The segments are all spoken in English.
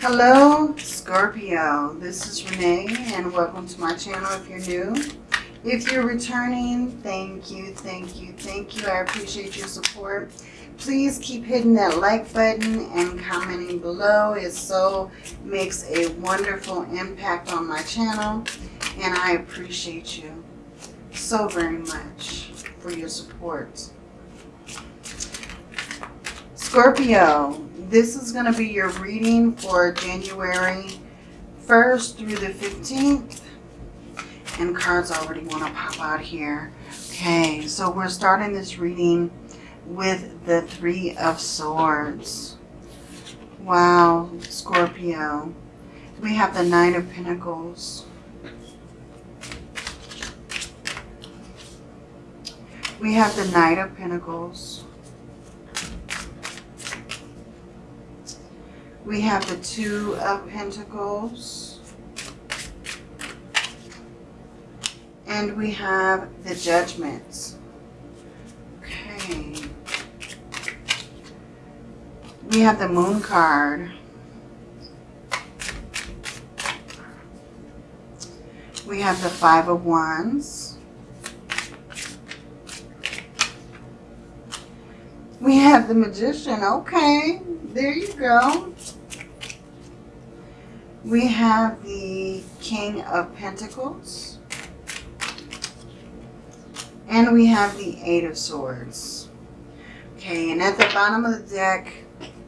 Hello, Scorpio. This is Renee, and welcome to my channel if you're new. If you're returning, thank you, thank you, thank you. I appreciate your support. Please keep hitting that like button and commenting below. It so makes a wonderful impact on my channel, and I appreciate you so very much for your support. Scorpio, this is going to be your reading for January 1st through the 15th. And cards already want to pop out here. Okay, so we're starting this reading with the Three of Swords. Wow, Scorpio. We have the Nine of Pentacles. We have the Knight of Pentacles. We have the Two of Pentacles. And we have the Judgments. Okay. We have the Moon card. We have the Five of Wands. We have the Magician. Okay, there you go. We have the King of Pentacles. And we have the Eight of Swords. Okay, and at the bottom of the deck,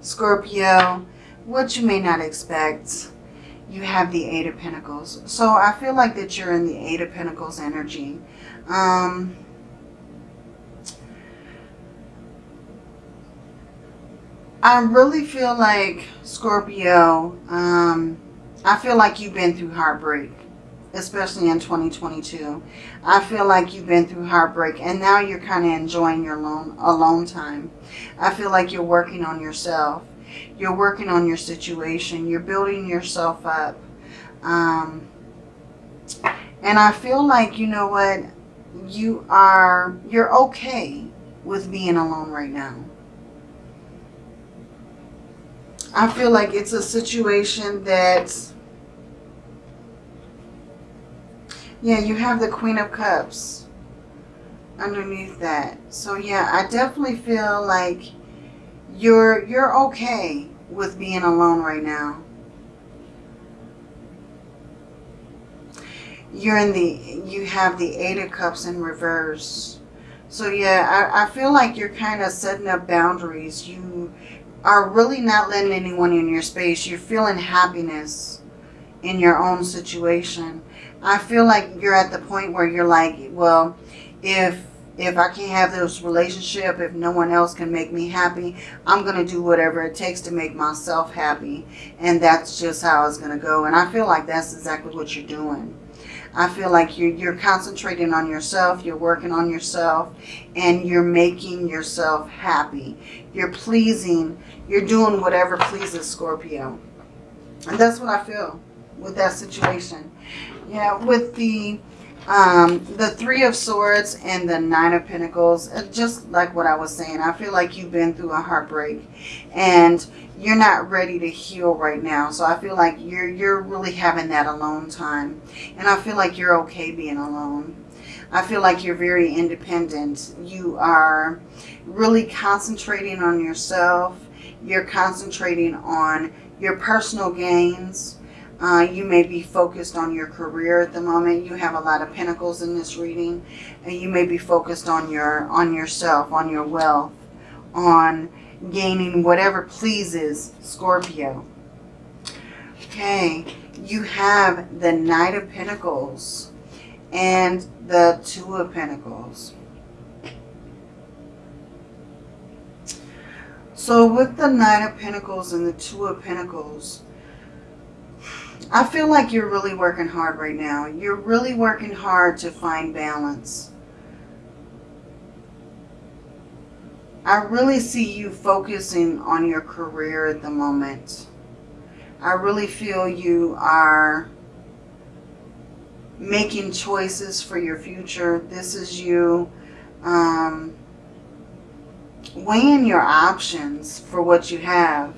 Scorpio, what you may not expect, you have the Eight of Pentacles. So I feel like that you're in the Eight of Pentacles energy. Um, I really feel like, Scorpio, um, I feel like you've been through heartbreak, especially in 2022. I feel like you've been through heartbreak and now you're kind of enjoying your alone, alone time. I feel like you're working on yourself. You're working on your situation. You're building yourself up. Um, and I feel like, you know what, you are, you're okay with being alone right now. I feel like it's a situation that, yeah, you have the Queen of Cups underneath that. So yeah, I definitely feel like you're, you're okay with being alone right now. You're in the, you have the Eight of Cups in reverse. So yeah, I, I feel like you're kind of setting up boundaries. You, are really not letting anyone in your space. You're feeling happiness in your own situation. I feel like you're at the point where you're like, well, if if I can't have this relationship, if no one else can make me happy, I'm going to do whatever it takes to make myself happy. And that's just how it's going to go. And I feel like that's exactly what you're doing. I feel like you're, you're concentrating on yourself, you're working on yourself, and you're making yourself happy. You're pleasing, you're doing whatever pleases Scorpio. And that's what I feel with that situation. Yeah, with the um, the Three of Swords and the Nine of Pentacles, just like what I was saying, I feel like you've been through a heartbreak and you're not ready to heal right now. So I feel like you're, you're really having that alone time. And I feel like you're okay being alone. I feel like you're very independent. You are really concentrating on yourself. You're concentrating on your personal gains uh, you may be focused on your career at the moment. You have a lot of pentacles in this reading. And you may be focused on your on yourself, on your wealth, on gaining whatever pleases Scorpio. Okay, you have the Knight of Pentacles and the Two of Pentacles. So with the Knight of Pentacles and the Two of Pentacles, I feel like you're really working hard right now. You're really working hard to find balance. I really see you focusing on your career at the moment. I really feel you are making choices for your future. This is you um, weighing your options for what you have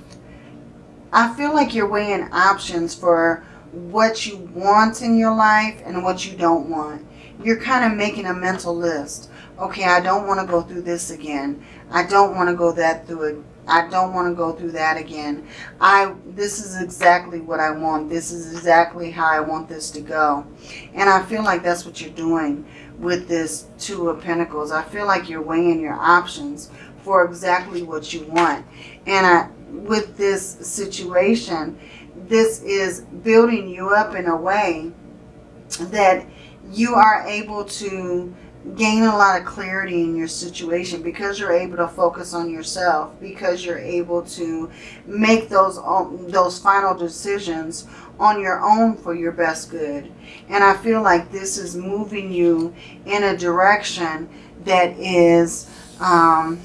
I feel like you're weighing options for what you want in your life and what you don't want. You're kind of making a mental list. Okay, I don't want to go through this again. I don't want to go that through it. I don't want to go through that again. I this is exactly what I want. This is exactly how I want this to go. And I feel like that's what you're doing with this Two of Pentacles. I feel like you're weighing your options for exactly what you want. And I, with this situation, this is building you up in a way that you are able to gain a lot of clarity in your situation because you're able to focus on yourself because you're able to make those um, those final decisions on your own for your best good. And I feel like this is moving you in a direction that is um,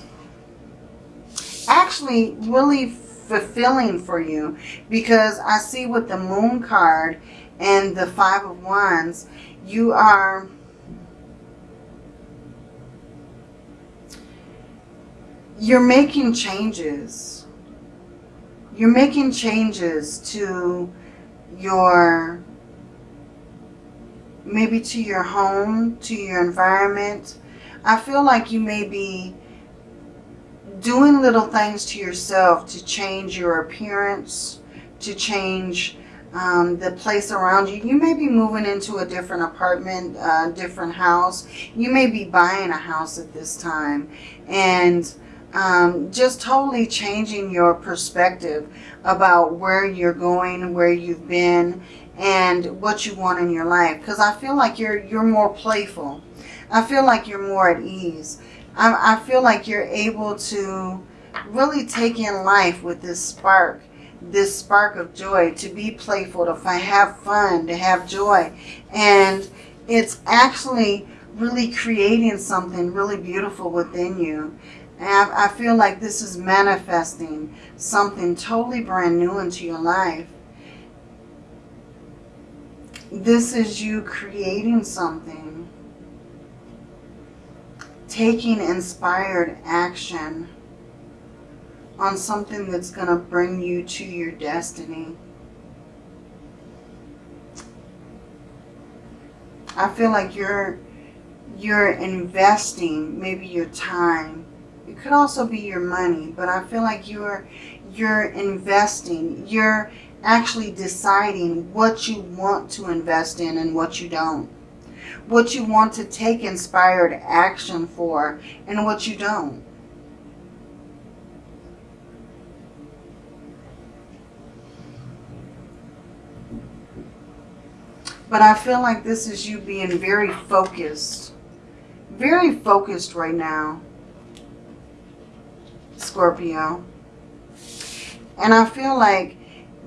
actually really fulfilling for you because I see with the moon card and the five of wands you are you're making changes. You're making changes to your, maybe to your home, to your environment. I feel like you may be doing little things to yourself to change your appearance, to change um, the place around you. You may be moving into a different apartment, a different house. You may be buying a house at this time. And um, just totally changing your perspective about where you're going, where you've been, and what you want in your life. Because I feel like you're you're more playful. I feel like you're more at ease. I, I feel like you're able to really take in life with this spark, this spark of joy, to be playful, to have fun, to have joy. And it's actually really creating something really beautiful within you. And I, feel like this is manifesting something totally brand new into your life. This is you creating something. Taking inspired action on something that's going to bring you to your destiny. I feel like you're you're investing maybe your time could also be your money, but I feel like you're you're investing. You're actually deciding what you want to invest in and what you don't. What you want to take inspired action for and what you don't. But I feel like this is you being very focused. Very focused right now. Scorpio. And I feel like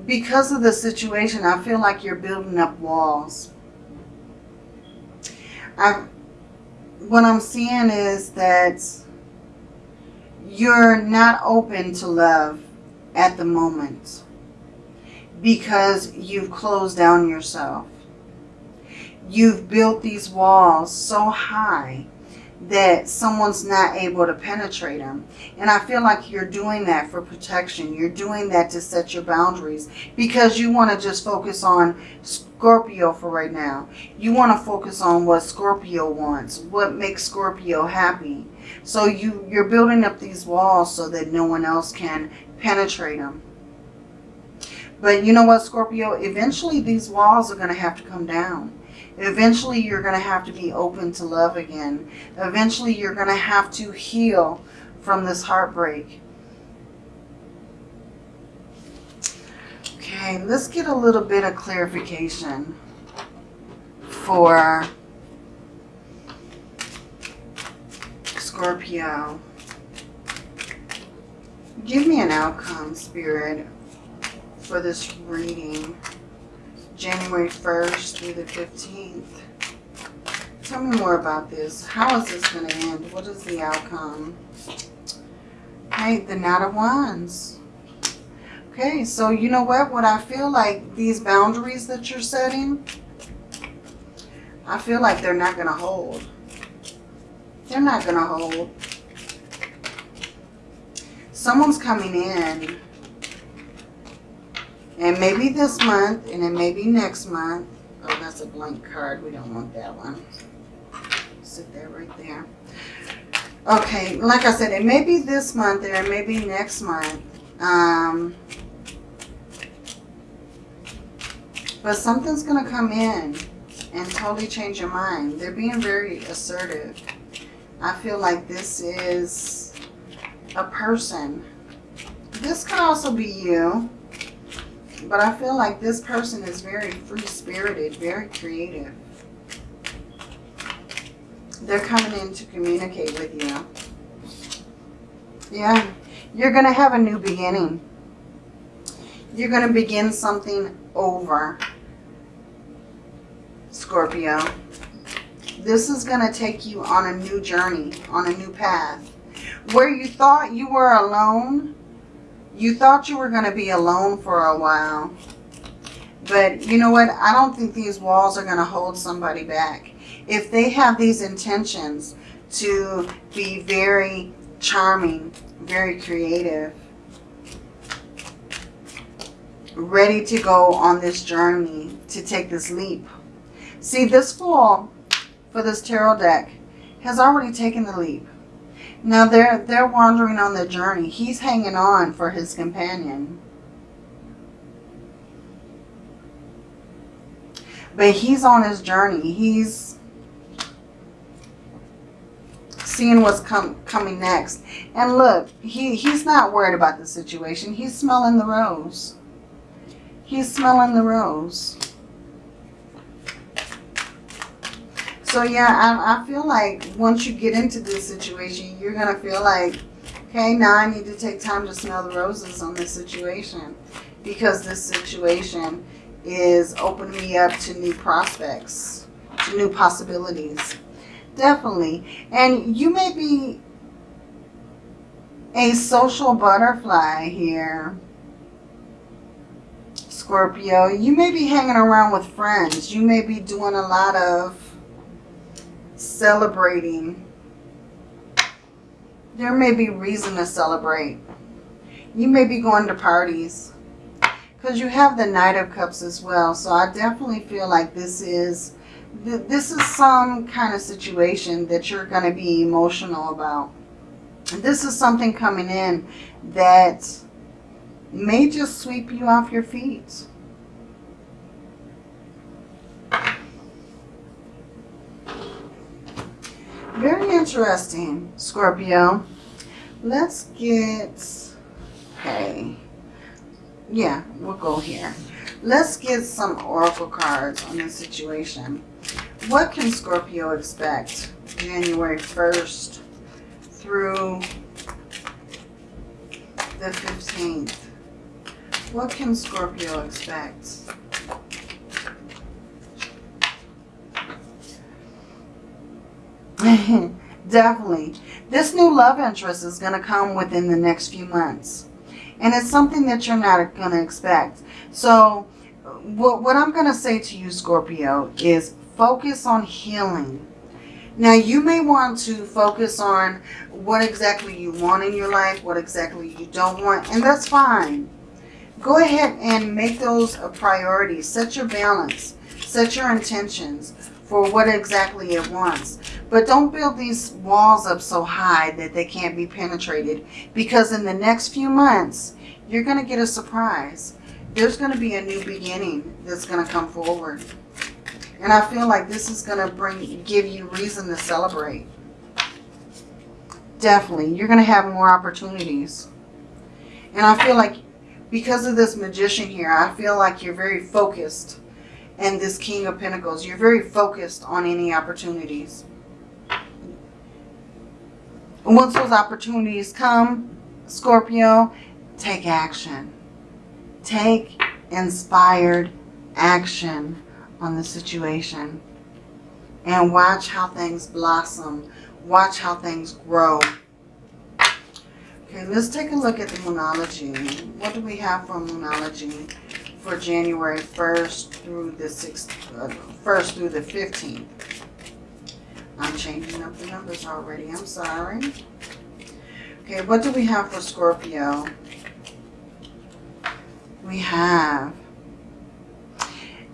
because of the situation, I feel like you're building up walls. I, what I'm seeing is that you're not open to love at the moment because you've closed down yourself. You've built these walls so high that someone's not able to penetrate them. And I feel like you're doing that for protection. You're doing that to set your boundaries because you want to just focus on Scorpio for right now. You want to focus on what Scorpio wants, what makes Scorpio happy. So you, you're building up these walls so that no one else can penetrate them. But you know what, Scorpio? Eventually these walls are going to have to come down. Eventually, you're going to have to be open to love again. Eventually, you're going to have to heal from this heartbreak. Okay, let's get a little bit of clarification for Scorpio. Give me an outcome, Spirit, for this reading. January 1st through the 15th. Tell me more about this. How is this going to end? What is the outcome? Okay, the Knight of Wands. Okay, so you know what? What I feel like these boundaries that you're setting, I feel like they're not going to hold. They're not going to hold. Someone's coming in And maybe this month, and then maybe next month. Oh, that's a blank card. We don't want that one. Sit there right there. Okay, like I said, it may be this month or it may be next month. Um, but something's going to come in and totally change your mind. They're being very assertive. I feel like this is a person. This could also be you. But I feel like this person is very free-spirited, very creative. They're coming in to communicate with you. Yeah, you're going to have a new beginning. You're going to begin something over, Scorpio. This is going to take you on a new journey, on a new path. Where you thought you were alone, you thought you were going to be alone for a while. But you know what? I don't think these walls are going to hold somebody back. If they have these intentions to be very charming, very creative, ready to go on this journey, to take this leap. See, this Fool for this tarot deck has already taken the leap. Now they're they're wandering on the journey. He's hanging on for his companion. But he's on his journey. He's seeing what's com coming next. And look, he, he's not worried about the situation. He's smelling the rose. He's smelling the rose. So yeah, I, I feel like once you get into this situation, you're going to feel like, okay, now I need to take time to smell the roses on this situation. Because this situation is opening me up to new prospects, to new possibilities. Definitely. And you may be a social butterfly here. Scorpio, you may be hanging around with friends. You may be doing a lot of celebrating. There may be reason to celebrate. You may be going to parties. Because you have the Knight of Cups as well. So I definitely feel like this is this is some kind of situation that you're going to be emotional about. This is something coming in that may just sweep you off your feet. Very interesting, Scorpio. Let's get, okay, yeah, we'll go here. Let's get some oracle cards on this situation. What can Scorpio expect January 1st through the 15th? What can Scorpio expect? Definitely. This new love interest is going to come within the next few months. And it's something that you're not going to expect. So what, what I'm going to say to you, Scorpio, is focus on healing. Now, you may want to focus on what exactly you want in your life, what exactly you don't want, and that's fine. Go ahead and make those a priority. Set your balance. Set your intentions for what exactly it wants. But don't build these walls up so high that they can't be penetrated. Because in the next few months, you're going to get a surprise. There's going to be a new beginning that's going to come forward. And I feel like this is going to bring, give you reason to celebrate. Definitely. You're going to have more opportunities. And I feel like because of this magician here, I feel like you're very focused. And this King of Pentacles, you're very focused on any opportunities. Once those opportunities come, Scorpio, take action. Take inspired action on the situation. And watch how things blossom. Watch how things grow. Okay, let's take a look at the Moonology. What do we have for Moonology for January 1st through the 6th, uh, 1st through the 15th? I'm changing up the numbers already. I'm sorry. Okay, what do we have for Scorpio? we have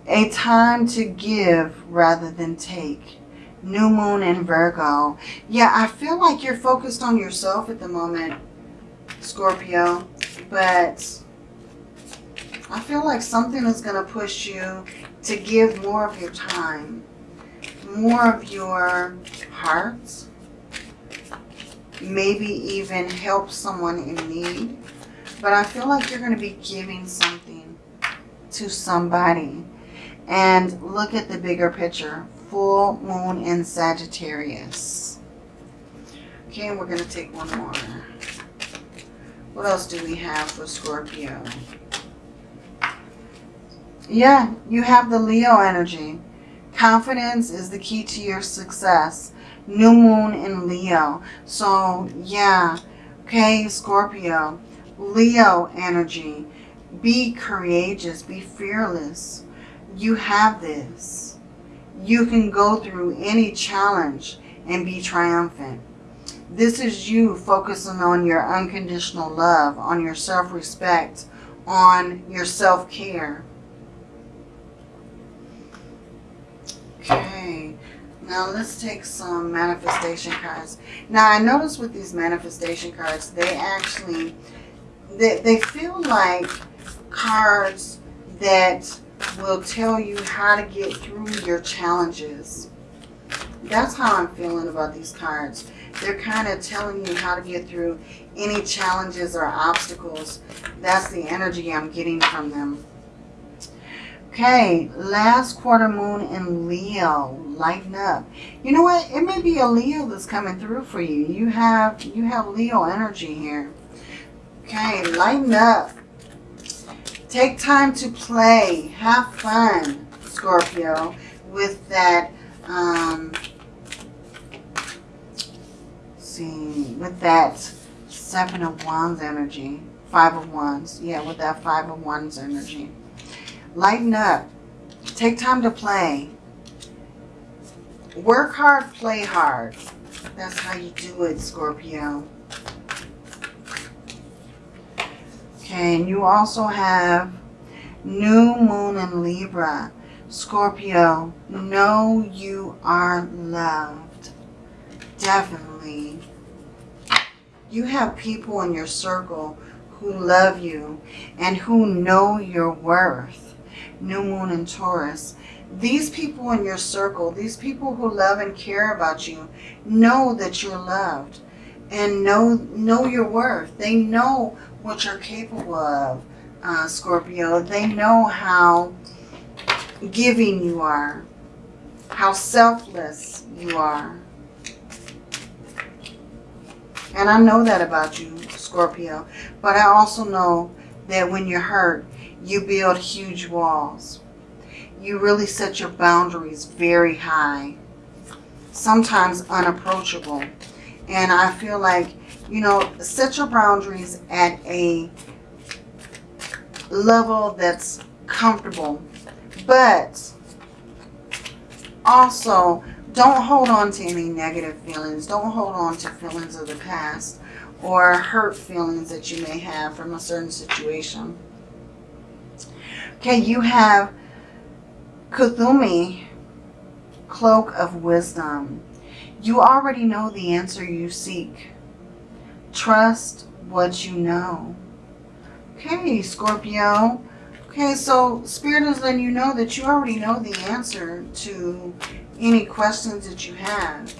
a time to give rather than take. New moon in Virgo. Yeah, I feel like you're focused on yourself at the moment, Scorpio. But I feel like something is going to push you to give more of your time, more of your heart, maybe even help someone in need. But I feel like you're going to be giving something to somebody. And look at the bigger picture. Full moon in Sagittarius. Okay, we're going to take one more. What else do we have for Scorpio? Yeah, you have the Leo energy. Confidence is the key to your success. New moon in Leo. So, yeah. Okay, Scorpio. Leo energy. Be courageous. Be fearless. You have this. You can go through any challenge and be triumphant. This is you focusing on your unconditional love, on your self-respect, on your self-care. Okay, now let's take some manifestation cards. Now I notice with these manifestation cards, they actually, they, they feel like cards that will tell you how to get through your challenges. That's how I'm feeling about these cards. They're kind of telling you how to get through any challenges or obstacles. That's the energy I'm getting from them. Okay, last quarter moon in Leo. Lighten up. You know what? It may be a Leo that's coming through for you. You have you have Leo energy here. Okay, lighten up. Take time to play. Have fun, Scorpio, with that um, see, with that Seven of Wands energy, Five of Wands, yeah, with that Five of Wands energy. Lighten up. Take time to play. Work hard, play hard. That's how you do it, Scorpio. Okay, and you also have New Moon in Libra. Scorpio, know you are loved. Definitely. You have people in your circle who love you and who know your worth. New Moon in Taurus. These people in your circle, these people who love and care about you, know that you're loved and know, know your worth. They know what you're capable of, uh, Scorpio. They know how giving you are, how selfless you are. And I know that about you, Scorpio. But I also know that when you're hurt, you build huge walls. You really set your boundaries very high. Sometimes unapproachable. And I feel like, you know, set your boundaries at a level that's comfortable. But also don't hold on to any negative feelings. Don't hold on to feelings of the past or hurt feelings that you may have from a certain situation. Okay, you have Kuthumi, Cloak of Wisdom. You already know the answer you seek. Trust what you know. Okay, Scorpio. Okay, so Spirit is letting you know that you already know the answer to any questions that you have.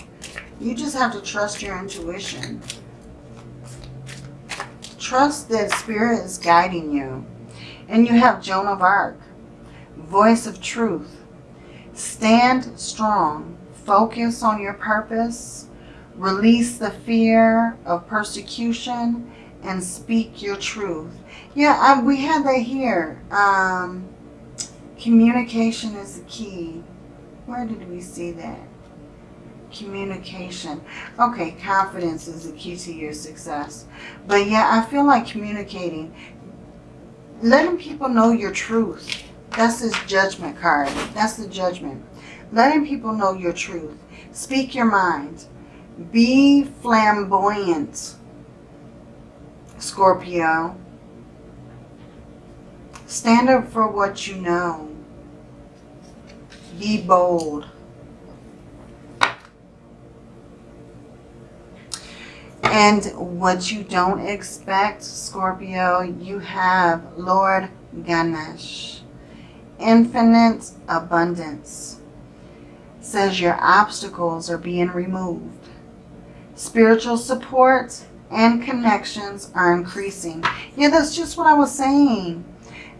You just have to trust your intuition. Trust that Spirit is guiding you. And you have Joan of Arc, voice of truth. Stand strong. Focus on your purpose. Release the fear of persecution and speak your truth. Yeah, I, we had that here. Um, communication is the key. Where did we see that? Communication. Okay, confidence is the key to your success. But yeah, I feel like communicating. Letting people know your truth. That's this judgment card. That's the judgment. Letting people know your truth. Speak your mind. Be flamboyant, Scorpio. Stand up for what you know. Be bold. And what you don't expect, Scorpio, you have Lord Ganesh. Infinite abundance. Says your obstacles are being removed. Spiritual support and connections are increasing. Yeah, that's just what I was saying.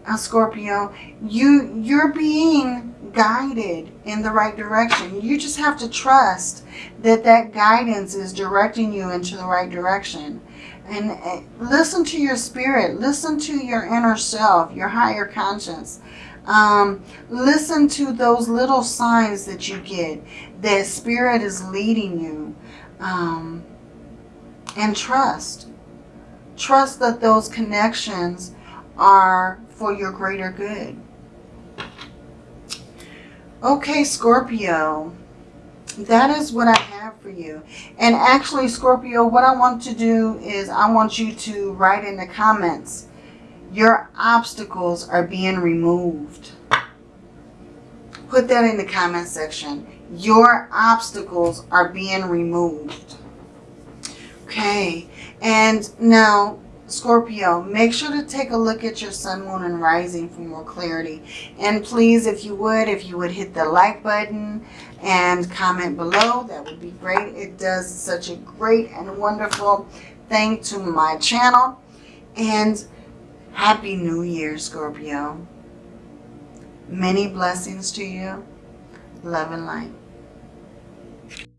Uh, Scorpio, you, you're being guided in the right direction. You just have to trust that that guidance is directing you into the right direction. And uh, listen to your spirit. Listen to your inner self, your higher conscience. Um, listen to those little signs that you get that spirit is leading you. Um, and trust. Trust that those connections are for your greater good. Okay, Scorpio, that is what I have for you. And actually, Scorpio, what I want to do is I want you to write in the comments, your obstacles are being removed. Put that in the comment section. Your obstacles are being removed. Okay, and now Scorpio, make sure to take a look at your sun, moon, and rising for more clarity. And please, if you would, if you would hit the like button and comment below, that would be great. It does such a great and wonderful thing to my channel. And Happy New Year, Scorpio. Many blessings to you. Love and light.